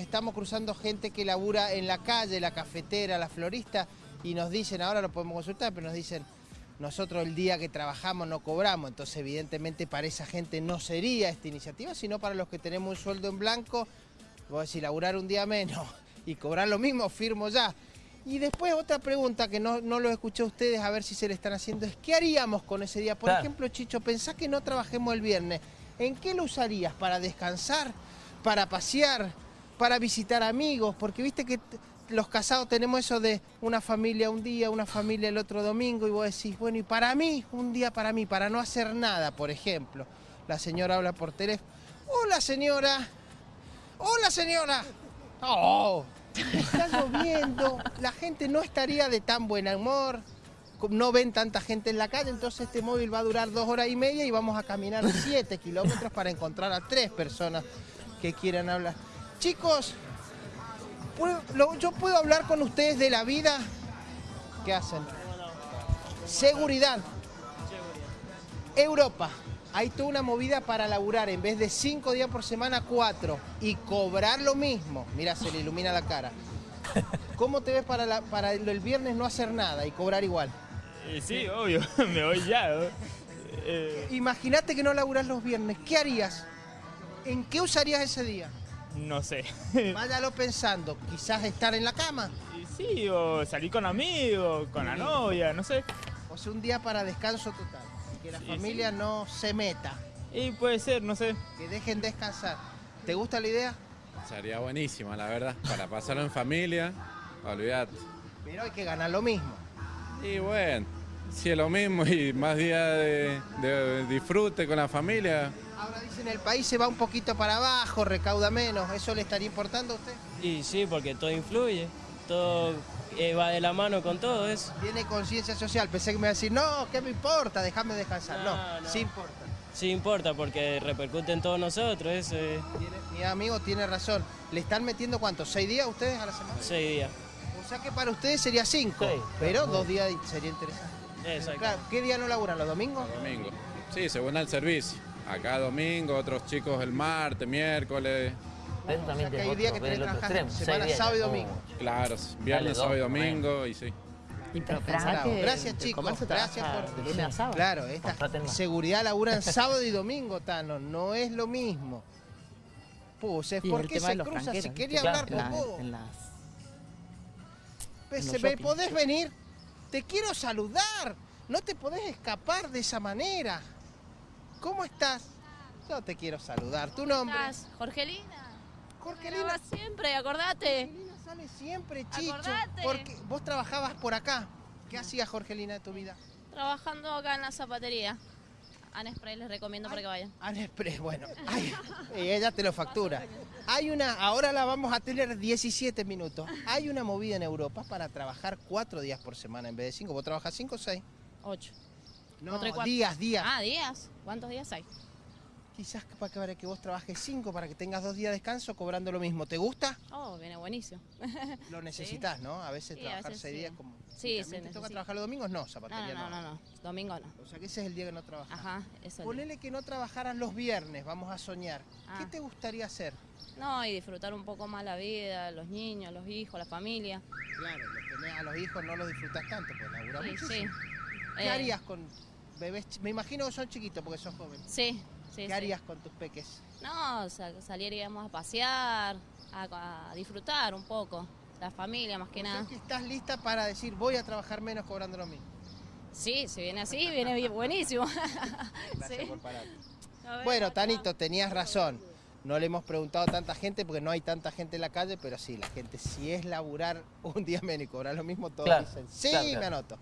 Estamos cruzando gente que labura en la calle, la cafetera, la florista, y nos dicen, ahora lo podemos consultar, pero nos dicen, nosotros el día que trabajamos no cobramos, entonces evidentemente para esa gente no sería esta iniciativa, sino para los que tenemos un sueldo en blanco, vos decís, laburar un día menos y cobrar lo mismo, firmo ya. Y después otra pregunta que no, no lo escuché a ustedes, a ver si se le están haciendo, es ¿qué haríamos con ese día? Por Claro. ejemplo, Chicho, pensá que no trabajemos el viernes, ¿en qué lo usarías? ¿Para descansar? ¿Para pasear? ¿Para visitar amigos? Porque viste que los casados tenemos eso de una familia un día, una familia el otro domingo, y vos decís, bueno, y para mí, un día para mí, para no hacer nada, por ejemplo. La señora habla por teléfono. Hola, señora. Hola, señora. Oh, está lloviendo. La gente no estaría de tan buen humor. No ven tanta gente en la calle, entonces este móvil va a durar dos horas y media y vamos a caminar siete kilómetros para encontrar a tres personas que quieran hablar. Chicos, ¿puedo- lo- yo puedo hablar con ustedes de la vida. ¿Qué hacen? Seguridad. Europa. Hay toda una movida para laburar en vez de cinco días por semana, cuatro. Y cobrar lo mismo. Mira, se le ilumina la cara. ¿Cómo te ves para, la- para el el viernes no hacer nada y cobrar igual? Eh, sí, obvio, me voy ya. ¿no? Eh, Imagínate que no laburás los viernes. ¿Qué harías? ¿En qué usarías ese día? No sé. Váyalo pensando. Quizás estar en la cama. Sí, o salir con amigos, con la novia, no sé. O sea, un día para descanso total. Que la Sí, familia no se meta. Y puede ser, no sé. Que dejen descansar. ¿Te gusta la idea? Sería buenísima, la verdad, para pasarlo en familia, olvidate. Pero hay que ganar lo mismo. Y bueno, si es lo mismo y más día de, de disfrute con la familia, Ahora dicen el país se va un poquito para abajo, recauda menos. ¿Eso le estaría importando a usted? Y sí, porque todo influye, todo eh, va de la mano con todo eso. Tiene conciencia social. Pensé que me iba a decir, no, ¿qué me importa? Déjame descansar. No, No, no. sí importa. Sí importa porque repercute en todos nosotros, eso es mi amigo tiene razón. ¿Le están metiendo cuántos? ¿Seis días ustedes a la semana? seis días. O sea que para ustedes sería cinco, Sí, pero dos días sería interesante. Exacto. Claro, ¿qué día no laburan? ¿Los domingos? domingo. Sí, según el servicio. Acá domingo, otros chicos el martes, miércoles, Eso O también sea que es hay días que tenés que trabajar semana, días. sábado y Oh. domingo. claro, viernes, dos, sábado y bueno. domingo y sí. Y pero que Gracias, chicos. Gracias por- de lunes a sábado. Claro, esta Contraten más. seguridad laburan sábado y domingo, Tano. No es lo mismo. Puse, Y ¿por el qué tema se los cruza? Si quería hablar con vos. los ¿Me podés venir? Te quiero saludar. No te podés escapar de esa manera. ¿Cómo estás? Yo te quiero saludar. ¿Tu nombre? estás? Jorgelina. Jorgelina. Siempre, acordate. Jorgelina sale siempre, Chicho. Acordate. Porque vos trabajabas por acá. ¿Qué hacías, Jorgelina, de tu vida? Trabajando acá en la zapatería. Anespray les recomiendo para que vayan. Anexpress, bueno. ay, y ella te lo factura. Hay una, ahora la vamos a tener 17 minutos. Hay una movida en Europa para trabajar cuatro días por semana en vez de cinco. ¿Vos trabajas cinco o seis? Ocho. No, días, días. Ah, días. ¿Cuántos días hay? Quizás para que, vos trabajes cinco, para que tengas dos días de descanso cobrando lo mismo. ¿Te gusta? Oh, viene buenísimo. Lo necesitas, ¿no? A veces Sí, a trabajar veces seis sí. días como... Sí, ¿También se te toca trabajar los domingos? No, No, zapatería no, no, no, no. Domingo no. O sea que ese es el día que no trabajas. Ajá, eso. Ponele que no trabajaras los viernes, vamos a soñar. ¿Qué Ah. te gustaría hacer? No, y disfrutar un poco más la vida, los niños, los hijos, la familia. Claro, los tenés a los hijos no los disfrutas tanto, pues laburás Sí, muchísimo. sí. ¿Qué Eh, harías con bebés? Me imagino que son chiquitos porque sos joven. Sí, sí. ¿Qué sí. harías con tus peques? No, sa- saliríamos a pasear, a, a disfrutar un poco. La familia, más que O sea nada. que estás lista para decir voy a trabajar menos cobrando lo mismo. Sí, si viene así, viene bien- buenísimo. Gracias Sí. por ver, Bueno. Tanito, tenías razón. No le hemos preguntado a tanta gente porque no hay tanta gente en la calle, pero sí, la gente si es laburar un día menos y cobrar lo mismo, todos Claro, dicen, sí, claro, me anoto.